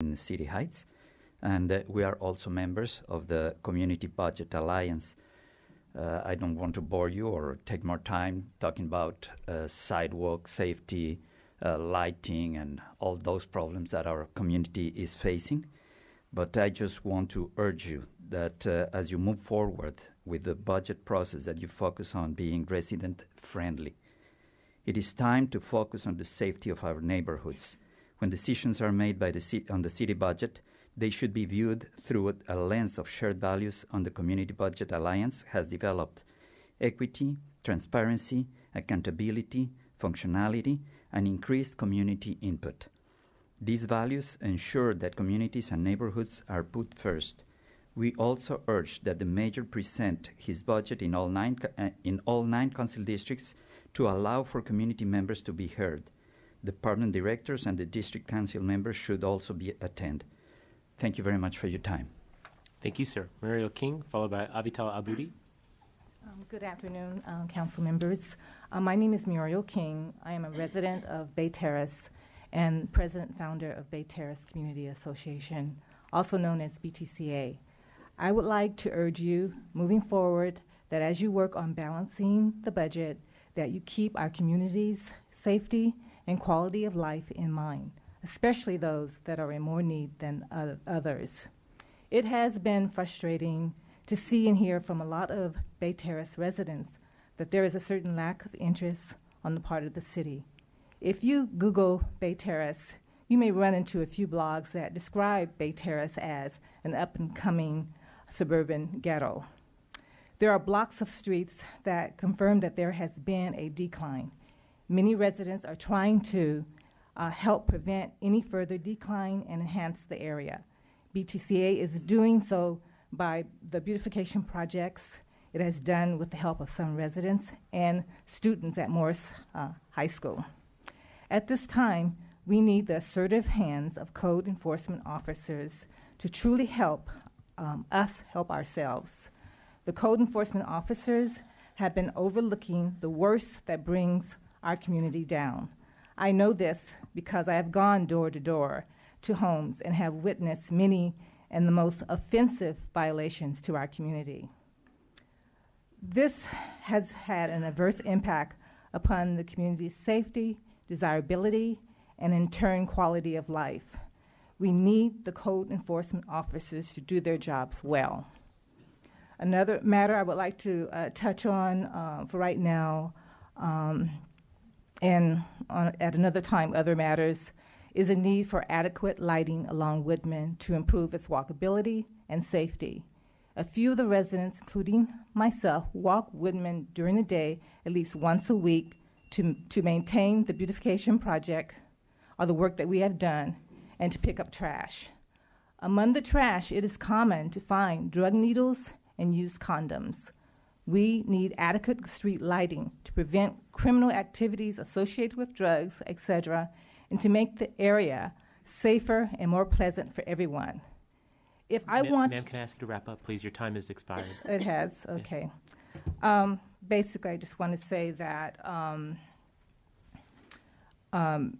in City Heights. And uh, we are also members of the Community Budget Alliance. Uh, I don't want to bore you or take more time talking about uh, sidewalk safety, uh, lighting, and all those problems that our community is facing. But I just want to urge you that uh, as you move forward with the budget process, that you focus on being resident friendly. It is time to focus on the safety of our neighborhoods. When decisions are made by the on the city budget, they should be viewed through a lens of shared values on the Community Budget Alliance has developed equity, transparency, accountability, functionality, and increased community input. These values ensure that communities and neighborhoods are put first. We also urge that the mayor present his budget in all nine, uh, in all nine council districts to allow for community members to be heard. Department directors and the district council members should also be attend. Thank you very much for your time. Thank you, sir. Muriel King, followed by Avital Aboudi. Um, Good afternoon, uh, council members. Uh, My name is Muriel King. I am a resident of Bay Terrace and president founder of Bay Terrace Community Association, also known as BTCA. I would like to urge you, moving forward, that as you work on balancing the budget, that you keep our community's safety and quality of life in mind, especially those that are in more need than oth- others. It has been frustrating to see and hear from a lot of Bay Terrace residents that there is a certain lack of interest on the part of the city. If you Google Bay Terrace, you may run into a few blogs that describe Bay Terrace as an up and coming suburban ghetto. There are blocks of streets that confirm that there has been a decline. Many residents are trying to uh, help prevent any further decline and enhance the area. BTCA is doing so by the beautification projects it has done with the help of some residents and students at Morse uh, High School. At this time, we need the assertive hands of code enforcement officers to truly help um, us help ourselves. The code enforcement officers have been overlooking the worst that brings our community down. I know this because I have gone door to door to homes and have witnessed many and the most offensive violations to our community. This has had an adverse impact upon the community's safety, desirability, and in turn, quality of life. We need the code enforcement officers to do their jobs well. Another matter I would like to uh, touch on uh, for right now, um, and on, at another time, other matters, is a need for adequate lighting along Woodman to improve its walkability and safety. A few of the residents, including myself, walk Woodman during the day at least once a week to, to maintain the beautification project or the work that we have done and to pick up trash. Among the trash, it is common to find drug needles and used condoms. We need adequate street lighting to prevent criminal activities associated with drugs, etc., and to make the area safer and more pleasant for everyone. If I Ma- want Ma'am, can I ask you to wrap up, please? Your time has expired. it has, okay. Um, basically, I just want to say that um, um,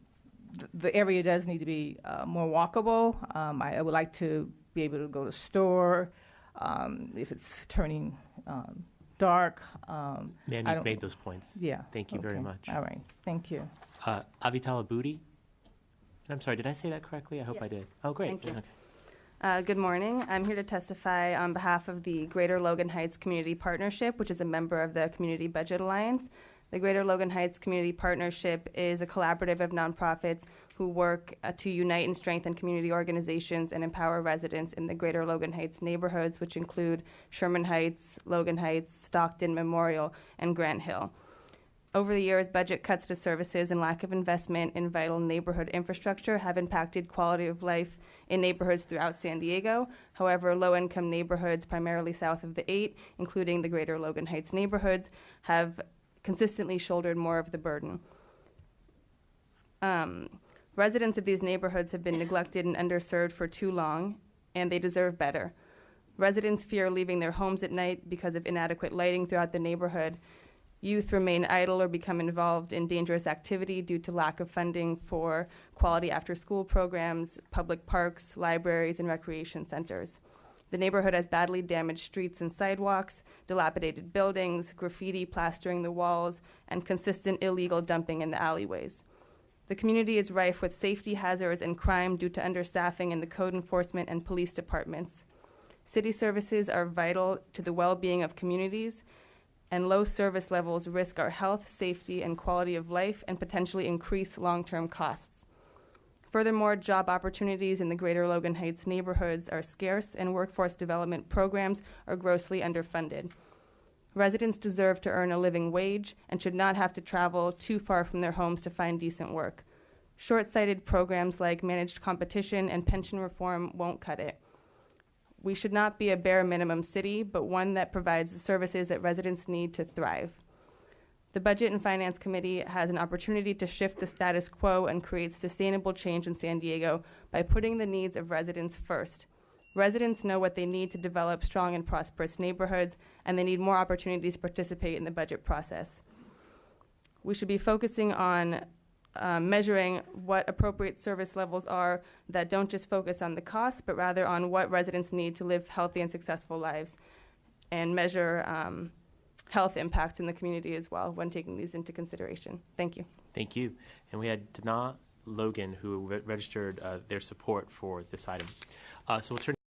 th- the area does need to be uh, more walkable. Um, I, I would like to be able to go to store um, if it's turning um, dark. Um, Ma'am, I you've don't- made those points. yeah. Thank you very okay. much. All right. Thank you. Uh, Avital Aboudi. I'm sorry, did I say that correctly? I hope I Yes. did. Oh, great. Thank you. Okay. Uh, Good morning. I'm here to testify on behalf of the Greater Logan Heights Community Partnership, which is a member of the Community Budget Alliance. The Greater Logan Heights Community Partnership is a collaborative of nonprofits who work uh, to unite and strengthen community organizations and empower residents in the Greater Logan Heights neighborhoods, which include Sherman Heights, Logan Heights, Stockton Memorial, and Grant Hill. Over the years, budget cuts to services and lack of investment in vital neighborhood infrastructure have impacted quality of life in neighborhoods throughout San Diego. However, low income neighborhoods, primarily south of the 8, including the greater Logan Heights neighborhoods, have consistently shouldered more of the burden. Um, residents of these neighborhoods have been neglected and underserved for too long, and they deserve better. Residents fear leaving their homes at night because of inadequate lighting throughout the neighborhood Youth remain idle or become involved in dangerous activity due to lack of funding for quality after school programs, public parks, libraries, and recreation centers. The neighborhood has badly damaged streets and sidewalks, dilapidated buildings, graffiti plastering the walls, and consistent illegal dumping in the alleyways. The community is rife with safety hazards and crime due to understaffing in the code enforcement and police departments. City services are vital to the well being of communities, and low service levels risk our health, safety, and quality of life and potentially increase long term costs. Furthermore, job opportunities in the greater Logan Heights neighborhoods are scarce, and workforce development programs are grossly underfunded. Residents deserve to earn a living wage and should not have to travel too far from their homes to find decent work. Short sighted programs like managed competition and pension reform won't cut it. We should not be a bare minimum city, but one that provides the services that residents need to thrive. The Budget and Finance Committee has an opportunity to shift the status quo and create sustainable change in San Diego by putting the needs of residents first. Residents know what they need to develop strong and prosperous neighborhoods, and they need more opportunities to participate in the budget process. We should be focusing on um, measuring what appropriate service levels are that don't just focus on the cost, but rather on what residents need to live healthy and successful lives, and measure um, health impact in the community as well when taking these into consideration. Thank you. Thank you. And we had Dana Logan who re- registered uh, their support for this item. Uh, so we'll turn